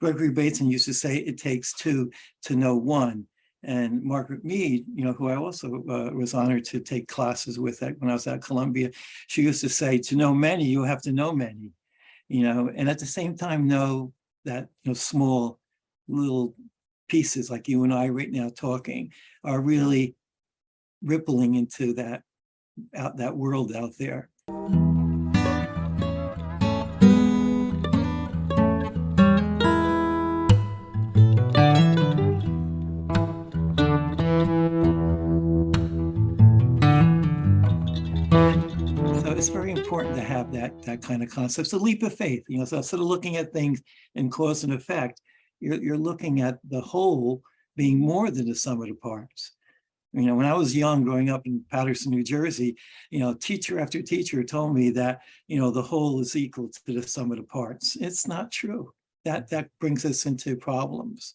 Gregory Bateson used to say it takes two to know one. And Margaret Mead, you know, who I also uh, was honored to take classes with at, when I was at Columbia, she used to say, to know many, you have to know many, you know, and at the same time know that, you know, small little pieces like you and I right now talking are really rippling into that out that world out there. It's very important to have that that kind of concept. It's a leap of faith, you know, so instead of looking at things in cause and effect, you're, you're looking at the whole being more than the sum of the parts. You know, when I was young, growing up in Paterson, New Jersey, you know, teacher after teacher told me that, you know, the whole is equal to the sum of the parts. It's not true. That, that brings us into problems.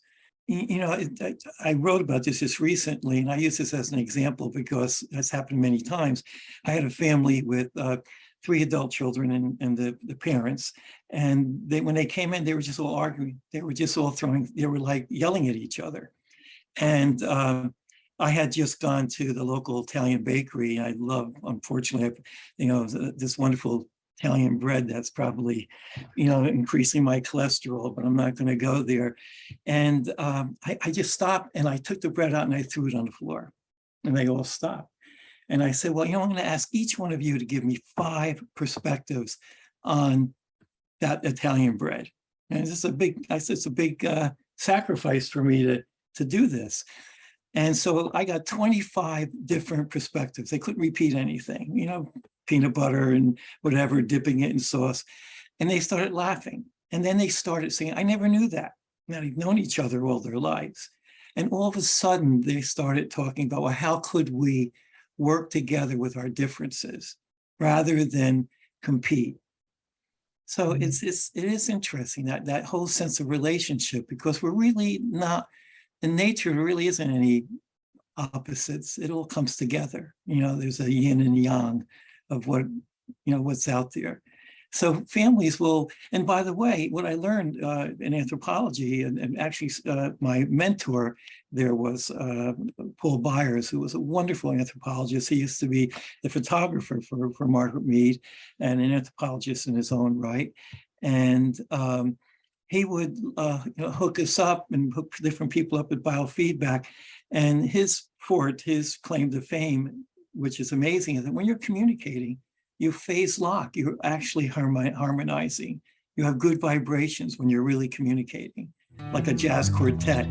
You know, I, I wrote about this just recently, and I use this as an example because it's happened many times. I had a family with uh, three adult children and, and the, the parents. And they, when they came in, they were just all arguing. They were just all throwing, they were like yelling at each other. And um, I had just gone to the local Italian bakery. I love, unfortunately, I've- you know, this wonderful Italian bread that's probably, you know, increasing my cholesterol, but I'm not going to go there. And um, I, I just stopped and I took the bread out and I threw it on the floor. And they all stopped. And I said, well, you know, I'm going to ask each one of you to give me five perspectives on that Italian bread. And this is a big, I said, it's a big uh, sacrifice for me to, to do this. And so I got 25 different perspectives. They couldn't repeat anything, you know, peanut butter and whatever, dipping it in sauce. And they started laughing. And then they started saying, I never knew that. Now they've known each other all their lives. And all of a sudden they started talking about, well, how could we work together with our differences rather than compete? So Mhm. it's, it's, it is interesting that, that whole sense of relationship, because we're really not, in nature, there really isn't any opposites. It all comes together. You know, there's a yin and yang of what, you know, what's out there. So families will, and by the way, what I learned uh, in anthropology, and, and actually uh, my mentor there was uh, Paul Byers, who was a wonderful anthropologist. He used to be the photographer for, for Margaret Mead and an anthropologist in his own right. And um, he would uh, you know, hook us up and hook different people up with biofeedback. And his fort, his claim to fame, which is amazing, is that when you're communicating, you phase lock, you're actually harmonizing. You have good vibrations when you're really communicating, like a jazz quartet.